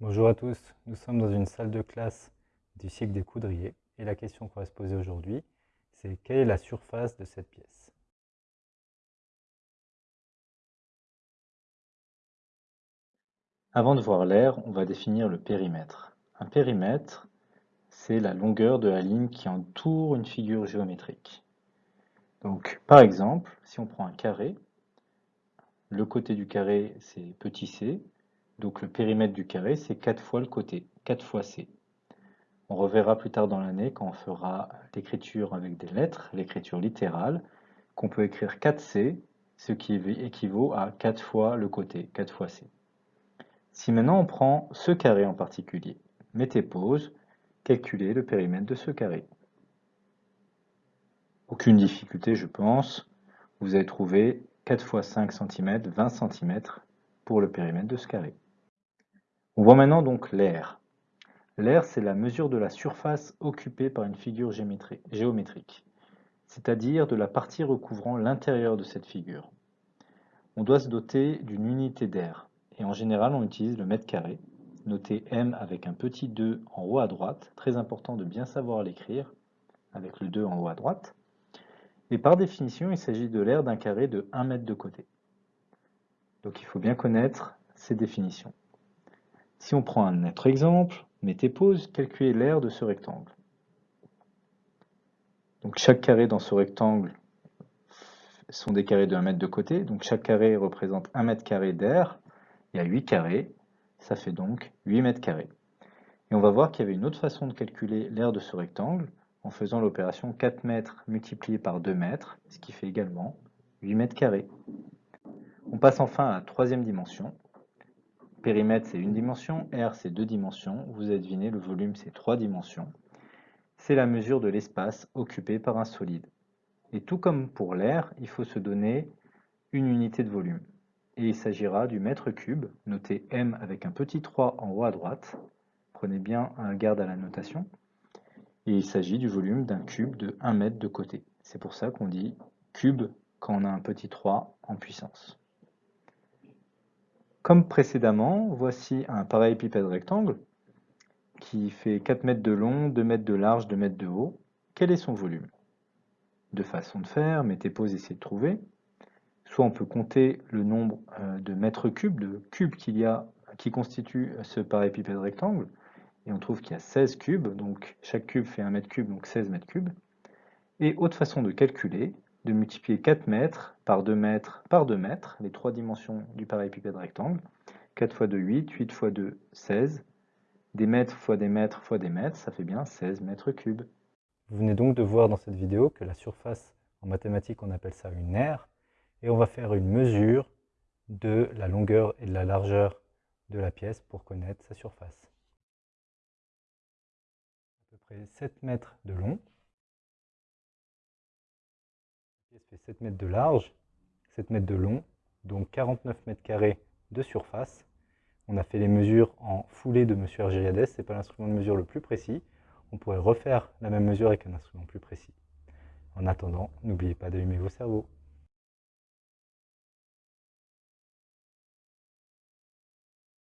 Bonjour à tous, nous sommes dans une salle de classe du cycle des coudriers et la question qu'on va se poser aujourd'hui, c'est quelle est la surface de cette pièce? Avant de voir l'air, on va définir le périmètre. Un périmètre, c'est la longueur de la ligne qui entoure une figure géométrique. Donc, par exemple, si on prend un carré, le côté du carré, c'est petit c, donc le périmètre du carré, c'est 4 fois le côté, 4 fois c. On reverra plus tard dans l'année quand on fera l'écriture avec des lettres, l'écriture littérale, qu'on peut écrire 4c, ce qui équivaut à 4 fois le côté, 4 fois c. Si maintenant on prend ce carré en particulier, mettez pause, calculez le périmètre de ce carré. Aucune difficulté, je pense. Vous avez trouvé 4 fois 5 cm, 20 cm pour le périmètre de ce carré. On voit maintenant donc l'air. L'air, c'est la mesure de la surface occupée par une figure géométrique, c'est-à-dire de la partie recouvrant l'intérieur de cette figure. On doit se doter d'une unité d'air, et en général on utilise le mètre carré, noté M avec un petit 2 en haut à droite, très important de bien savoir l'écrire, avec le 2 en haut à droite. Et par définition, il s'agit de l'air d'un carré de 1 mètre de côté. Donc il faut bien connaître ces définitions. Si on prend un autre exemple, mettez pause, calculez l'aire de ce rectangle. Donc chaque carré dans ce rectangle sont des carrés de 1 mètre de côté, donc chaque carré représente 1 mètre carré d'air, il y a 8 carrés, ça fait donc 8 mètres carrés. Et on va voir qu'il y avait une autre façon de calculer l'aire de ce rectangle, en faisant l'opération 4 mètres multiplié par 2 mètres, ce qui fait également 8 mètres carrés. On passe enfin à la troisième dimension, Périmètre, c'est une dimension. R, c'est deux dimensions. Vous avez deviné, le volume, c'est trois dimensions. C'est la mesure de l'espace occupé par un solide. Et tout comme pour l'air, il faut se donner une unité de volume. Et il s'agira du mètre cube, noté M avec un petit 3 en haut à droite. Prenez bien garde à la notation. Et il s'agit du volume d'un cube de 1 mètre de côté. C'est pour ça qu'on dit cube quand on a un petit 3 en puissance. Comme précédemment, voici un parallélépipède rectangle qui fait 4 mètres de long, 2 mètres de large, 2 mètres de haut. Quel est son volume? Deux façons de faire, mettez pause, essayez de trouver. Soit on peut compter le nombre euh, de mètres cubes, de cubes qu'il y a qui constituent ce parallépipède rectangle, et on trouve qu'il y a 16 cubes, donc chaque cube fait 1 mètre cube, donc 16 mètres cubes. Et autre façon de calculer, de multiplier 4 mètres par 2 mètres par 2 mètres, les trois dimensions du parallépipède rectangle. 4 fois 2, 8, 8 fois 2, 16. Des mètres fois des mètres fois des mètres, ça fait bien 16 mètres cubes. Vous venez donc de voir dans cette vidéo que la surface, en mathématiques, on appelle ça une aire, et on va faire une mesure de la longueur et de la largeur de la pièce pour connaître sa surface. À peu près 7 mètres de long, fait 7 mètres de large, 7 mètres de long, donc 49 mètres carrés de surface. On a fait les mesures en foulée de M. Argériades, ce n'est pas l'instrument de mesure le plus précis. On pourrait refaire la même mesure avec un instrument plus précis. En attendant, n'oubliez pas d'allumer vos cerveaux.